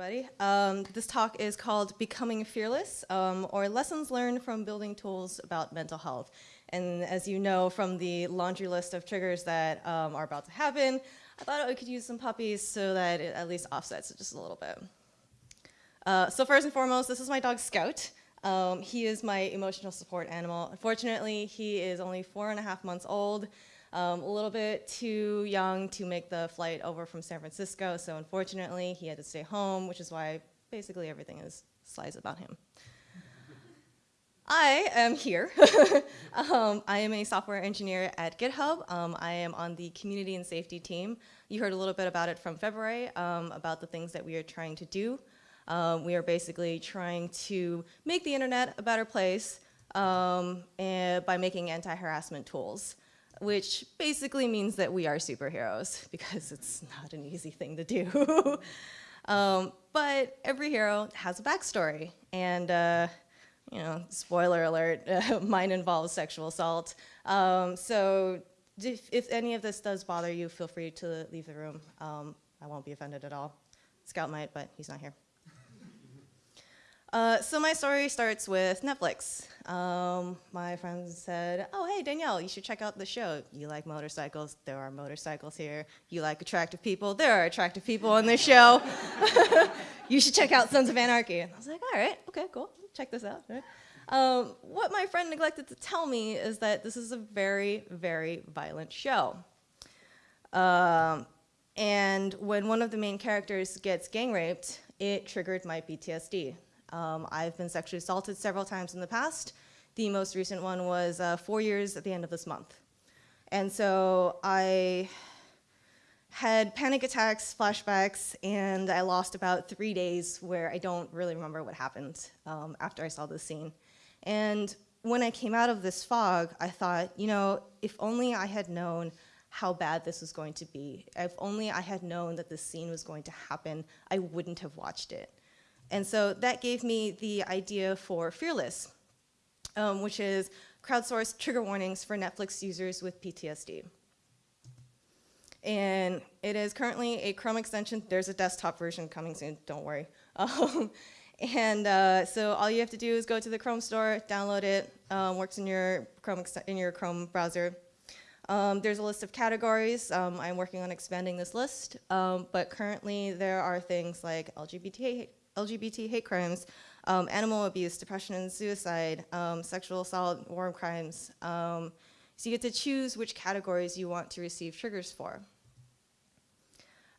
everybody. Um, this talk is called Becoming Fearless, um, or Lessons Learned from Building Tools About Mental Health. And as you know from the laundry list of triggers that um, are about to happen, I thought I could use some puppies so that it at least offsets it just a little bit. Uh, so first and foremost, this is my dog Scout. Um, he is my emotional support animal. Unfortunately, he is only four and a half months old um, a little bit too young to make the flight over from San Francisco, so unfortunately he had to stay home, which is why basically everything is slides about him. I am here. um, I am a software engineer at GitHub. Um, I am on the community and safety team. You heard a little bit about it from February, um, about the things that we are trying to do. Um, we are basically trying to make the internet a better place um, by making anti-harassment tools which basically means that we are superheroes because it's not an easy thing to do. um, but every hero has a backstory and uh, you know, spoiler alert, mine involves sexual assault. Um, so if, if, any of this does bother you, feel free to leave the room. Um, I won't be offended at all. Scout might, but he's not here. Uh, so my story starts with Netflix. Um, my friends said, oh, hey, Danielle, you should check out the show. You like motorcycles? There are motorcycles here. You like attractive people? There are attractive people on this show. you should check out Sons of Anarchy. And I was like, all right, okay, cool, check this out. Um, what my friend neglected to tell me is that this is a very, very violent show. Um, and when one of the main characters gets gang raped, it triggered my PTSD. Um, I've been sexually assaulted several times in the past. The most recent one was uh, four years at the end of this month. And so I had panic attacks, flashbacks, and I lost about three days where I don't really remember what happened um, after I saw this scene. And when I came out of this fog, I thought, you know, if only I had known how bad this was going to be, if only I had known that this scene was going to happen, I wouldn't have watched it. And so that gave me the idea for Fearless, um, which is crowdsourced trigger warnings for Netflix users with PTSD. And it is currently a Chrome extension. There's a desktop version coming soon, don't worry. Um, and uh, so all you have to do is go to the Chrome store, download it, um, works in your Chrome, in your Chrome browser. Um, there's a list of categories. Um, I'm working on expanding this list, um, but currently there are things like LGBT LGBT hate crimes, um, animal abuse, depression and suicide, um, sexual assault, war crimes. Um, so you get to choose which categories you want to receive triggers for.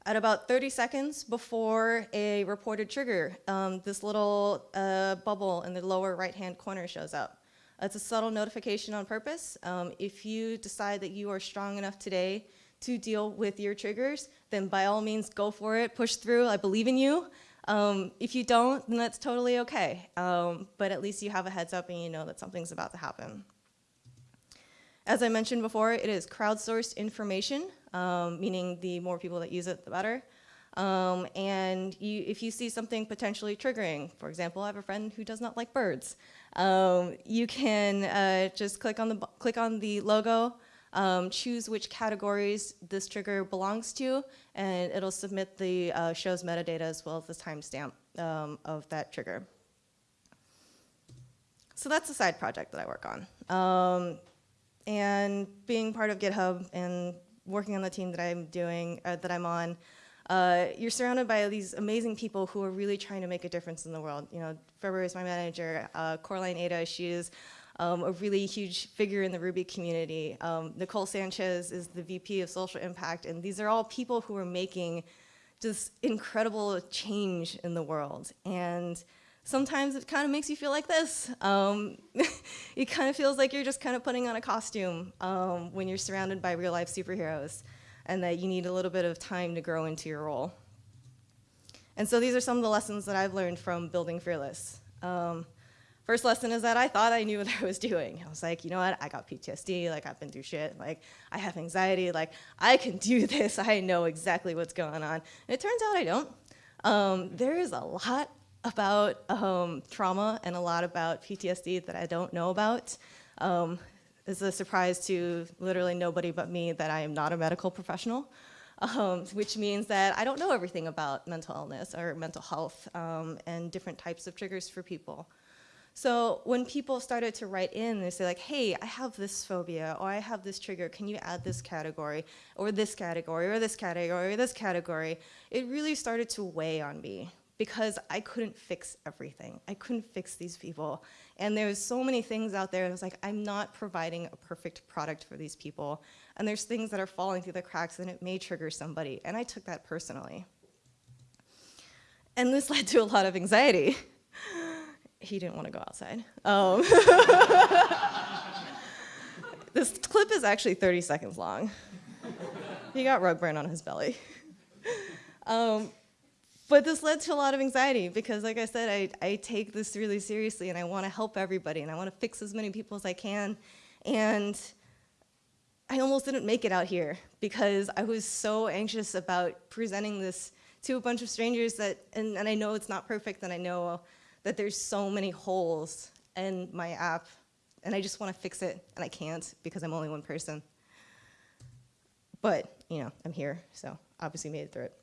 At about 30 seconds before a reported trigger, um, this little uh, bubble in the lower right-hand corner shows up. It's a subtle notification on purpose. Um, if you decide that you are strong enough today to deal with your triggers, then by all means go for it, push through, I believe in you. Um, if you don't, then that's totally okay. Um, but at least you have a heads up and you know that something's about to happen. As I mentioned before, it is crowdsourced information, um, meaning the more people that use it, the better. Um, and you, if you see something potentially triggering, for example, I have a friend who does not like birds, um, you can uh, just click on the click on the logo, um, choose which categories this trigger belongs to, and it'll submit the uh, show's metadata as well as the timestamp um, of that trigger. So that's a side project that I work on. Um, and being part of GitHub and working on the team that I'm doing, uh, that I'm on, uh, you're surrounded by these amazing people who are really trying to make a difference in the world. You know, February is my manager, uh, Coraline Ada, she is um, a really huge figure in the Ruby community. Um, Nicole Sanchez is the VP of Social Impact, and these are all people who are making just incredible change in the world. And sometimes it kind of makes you feel like this. Um, it kind of feels like you're just kind of putting on a costume um, when you're surrounded by real life superheroes and that you need a little bit of time to grow into your role. And so these are some of the lessons that I've learned from building Fearless. Um, First lesson is that I thought I knew what I was doing. I was like, you know what, I got PTSD, like I've been through shit, like I have anxiety, like I can do this, I know exactly what's going on. And it turns out I don't. Um, there is a lot about um, trauma and a lot about PTSD that I don't know about. Um, it's a surprise to literally nobody but me that I am not a medical professional. um, which means that I don't know everything about mental illness or mental health um, and different types of triggers for people. So when people started to write in, they say like, hey, I have this phobia, or I have this trigger, can you add this category, or this category, or this category, or this category? It really started to weigh on me because I couldn't fix everything. I couldn't fix these people. And there's so many things out there, and I was like, I'm not providing a perfect product for these people. And there's things that are falling through the cracks, and it may trigger somebody. And I took that personally. And this led to a lot of anxiety he didn't want to go outside. Um, this clip is actually 30 seconds long. he got rug burn on his belly. Um, but this led to a lot of anxiety because, like I said, I, I take this really seriously and I want to help everybody and I want to fix as many people as I can. And I almost didn't make it out here because I was so anxious about presenting this to a bunch of strangers that, and, and I know it's not perfect and I know that there's so many holes in my app and I just want to fix it and I can't because I'm only one person. But, you know, I'm here, so obviously made it through it.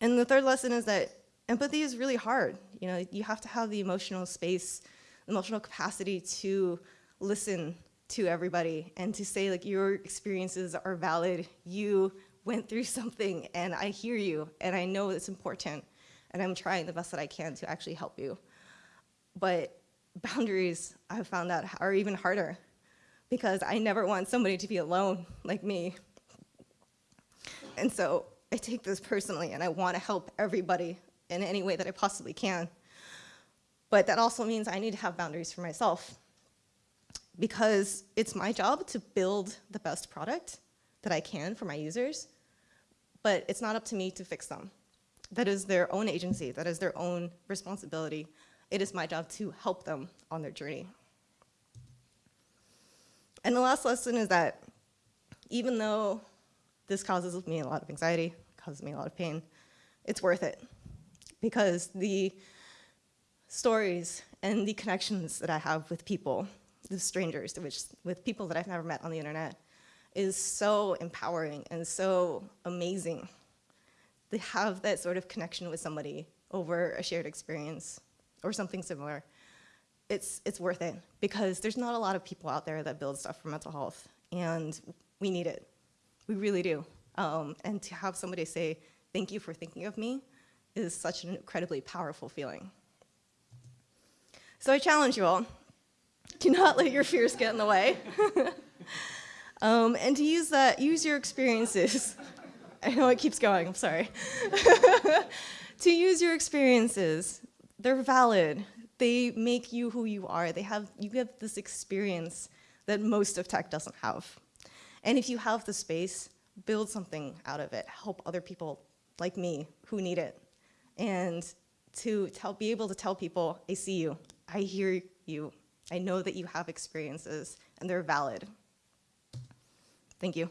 And the third lesson is that empathy is really hard. You know, you have to have the emotional space, emotional capacity to listen to everybody and to say like your experiences are valid. You went through something and I hear you and I know it's important and I'm trying the best that I can to actually help you. But boundaries, I've found out, are even harder because I never want somebody to be alone like me. And so I take this personally and I want to help everybody in any way that I possibly can. But that also means I need to have boundaries for myself because it's my job to build the best product that I can for my users, but it's not up to me to fix them. That is their own agency, that is their own responsibility. It is my job to help them on their journey. And the last lesson is that even though this causes me a lot of anxiety, causes me a lot of pain, it's worth it. Because the stories and the connections that I have with people, the strangers, which, with people that I've never met on the internet, is so empowering and so amazing they have that sort of connection with somebody over a shared experience or something similar, it's, it's worth it because there's not a lot of people out there that build stuff for mental health and we need it. We really do. Um, and to have somebody say, thank you for thinking of me is such an incredibly powerful feeling. So I challenge you all, do not let your fears get in the way. um, and to use that, use your experiences I know it keeps going, I'm sorry. to use your experiences, they're valid. They make you who you are. They have, you have this experience that most of tech doesn't have. And if you have the space, build something out of it. Help other people like me who need it. And to tell, be able to tell people, I see you, I hear you, I know that you have experiences, and they're valid. Thank you.